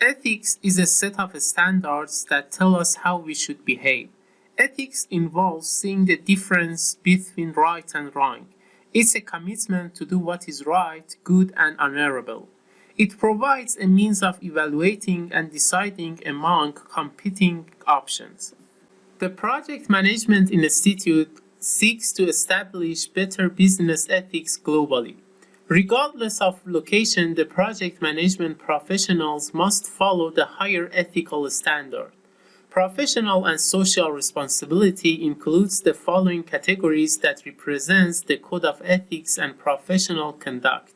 Ethics is a set of standards that tell us how we should behave. Ethics involves seeing the difference between right and wrong. It's a commitment to do what is right, good, and honorable. It provides a means of evaluating and deciding among competing options. The Project Management Institute seeks to establish better business ethics globally. Regardless of location, the project management professionals must follow the higher ethical standard. Professional and social responsibility includes the following categories that represents the code of ethics and professional conduct.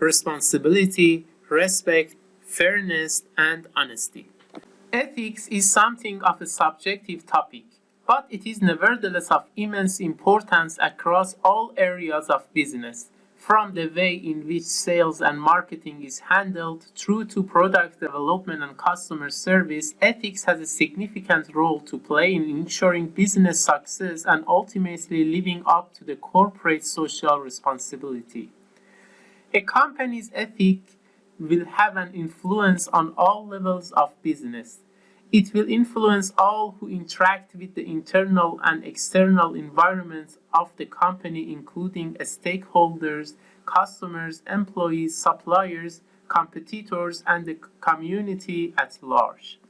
Responsibility, respect, fairness, and honesty. Ethics is something of a subjective topic, but it is nevertheless of immense importance across all areas of business, from the way in which sales and marketing is handled through to product development and customer service, ethics has a significant role to play in ensuring business success and ultimately living up to the corporate social responsibility. A company's ethic will have an influence on all levels of business. It will influence all who interact with the internal and external environments of the company, including stakeholders, customers, employees, suppliers, competitors, and the community at large.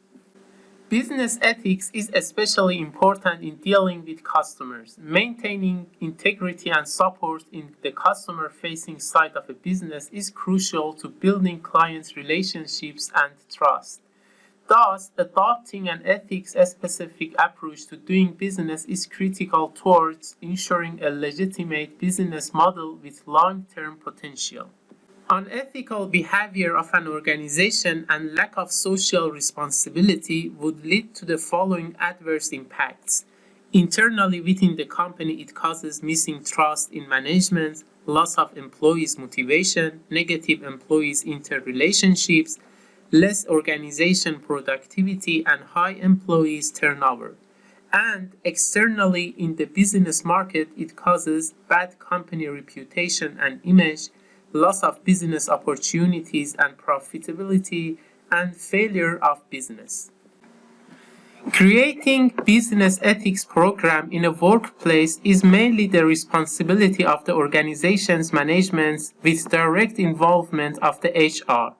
Business ethics is especially important in dealing with customers. Maintaining integrity and support in the customer-facing side of a business is crucial to building client relationships and trust. Thus, adopting an ethics-specific approach to doing business is critical towards ensuring a legitimate business model with long-term potential. Unethical behavior of an organization and lack of social responsibility would lead to the following adverse impacts. Internally within the company, it causes missing trust in management, loss of employees' motivation, negative employees' interrelationships, less organization productivity, and high employees turnover. And externally in the business market, it causes bad company reputation and image, loss of business opportunities and profitability, and failure of business. Creating business ethics program in a workplace is mainly the responsibility of the organization's management with direct involvement of the HR.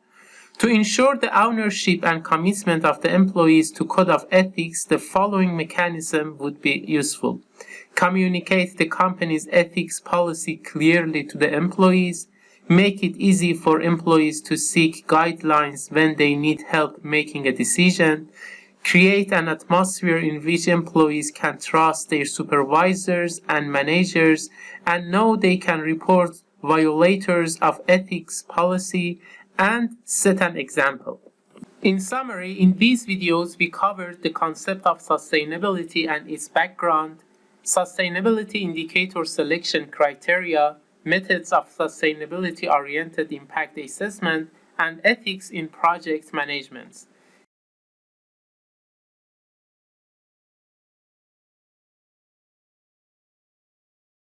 To ensure the ownership and commitment of the employees to code of ethics, the following mechanism would be useful. Communicate the company's ethics policy clearly to the employees, make it easy for employees to seek guidelines when they need help making a decision, create an atmosphere in which employees can trust their supervisors and managers and know they can report violators of ethics policy and set an example. In summary, in these videos we covered the concept of sustainability and its background, sustainability indicator selection criteria, methods of sustainability-oriented impact assessment, and ethics in project management.